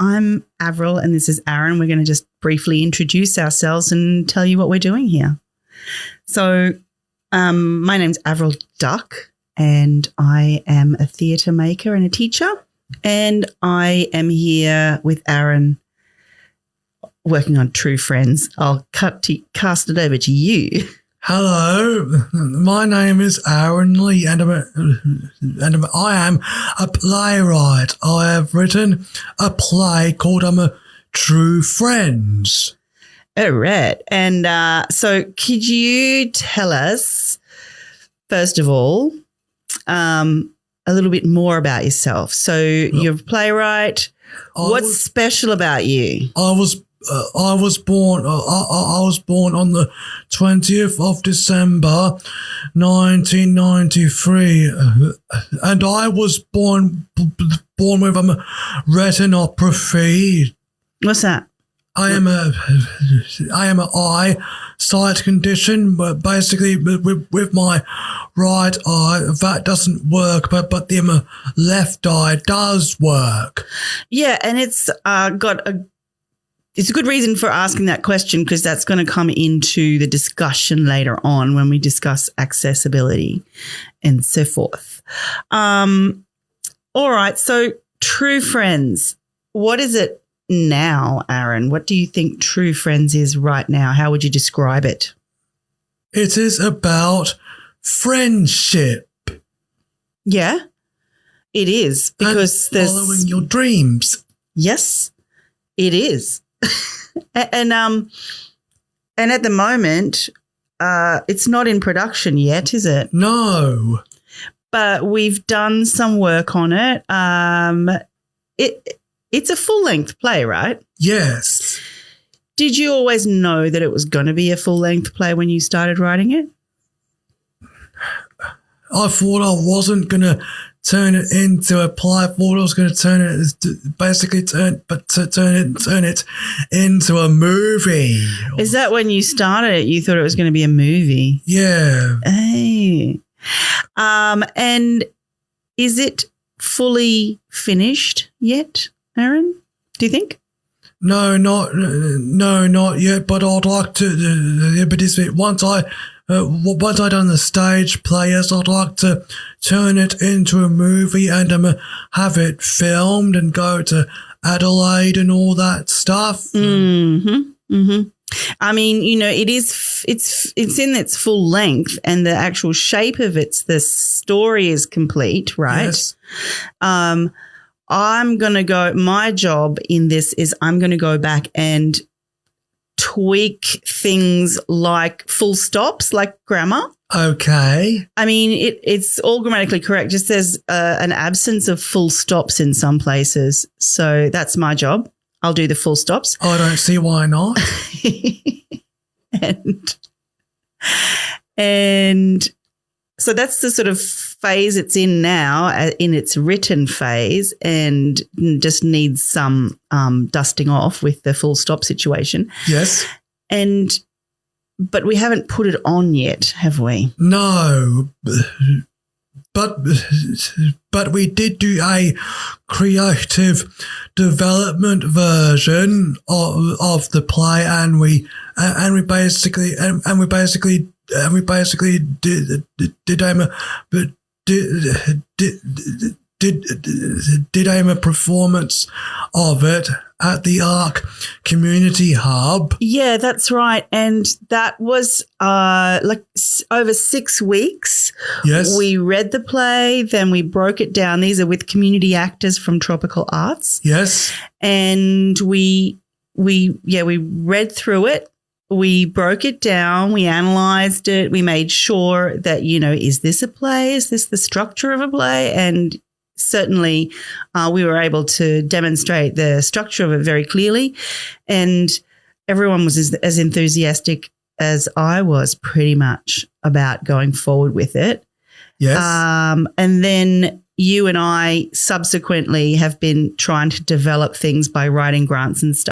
I'm Avril and this is Aaron. We're going to just briefly introduce ourselves and tell you what we're doing here. So, um, my name's Avril Duck and I am a theatre maker and a teacher. And I am here with Aaron working on True Friends. I'll cut to, cast it over to you. Hello, my name is Aaron Lee, and, I'm a, and I'm, I am a playwright. I have written a play called "I'm a True Friends." All right. And uh, so, could you tell us, first of all, um, a little bit more about yourself? So, you're a playwright. I What's was- special about you? I was uh, I was born uh, I, I was born on the twentieth of December, nineteen ninety three, and I was born b- born with a retinopathy. What's that? I am a I am a eye sight condition, but basically with, with my right eye that doesn't work, but but the um, left eye does work. Yeah, and it's uh, got a. It's a good reason for asking that question because that's going to come into the discussion later on when we discuss accessibility and so forth. Um, all right, so True Friends, what is it now, Aaron? What do you think True Friends is right now? How would you describe it? It is about friendship. Yeah, it is because and there's following your dreams. Yes, it is. And um and at the moment uh it's not in production yet, is it? No, But we've done some work on it. Um it it's a full-length play, right? yes, Did you always know that it was going to be a full-length play when you started writing it? I thought I wasn't gonna turn it into a play. I thought I was gonna turn it, basically turn, but to turn it, turn it into a movie. Is that when you started it you thought it was going to be a movie? Yeah, Hey. Um, and is it fully finished yet, Aaron? Do you think? no, not no, not yet. But I'd like to. Uh, but this once I. Uh, once I done the stage players, I'd like to turn it into a movie and um, have it filmed and go to Adelaide and all that stuff. Mm-hmm. Mm-hmm. I mean, you know, it is. It's it's in its full length, and the actual shape of it's the story is complete, right? Yes. Um, I'm gonna go. My job in this is I'm gonna go back and tweak things like full stops, like grammar. Okay. I mean, it, it's all grammatically correct. Just there's uh, an absence of full stops in some places. So that's my job. I'll do the full stops. I don't see why not. and and so that's the sort of phase it's in now, uh, in its written phase, and just needs some um, dusting off with the full stop situation. Yes. And but we haven't put it on yet, have we? No. But but we did do a creative development version of, of the play, and we and we basically and, and we basically and we basically did did, did aim a but did did did did aim a performance of it at the Arc Community Hub. Yeah, that's right. And that was uh, like s- over six weeks. Yes. We read the play, then we broke it down. These are with community actors from Tropical Arts. yes. And we, we, yeah, we read through it. We broke it down. We analyzed it. We made sure that, you know, is this a play? Is this the structure of a play? And certainly uh, we were able to demonstrate the structure of it very clearly. And everyone was as, as enthusiastic as I was pretty much about going forward with it. Yes. Um, and then, you and I subsequently have been trying to develop things by writing grants and stuff.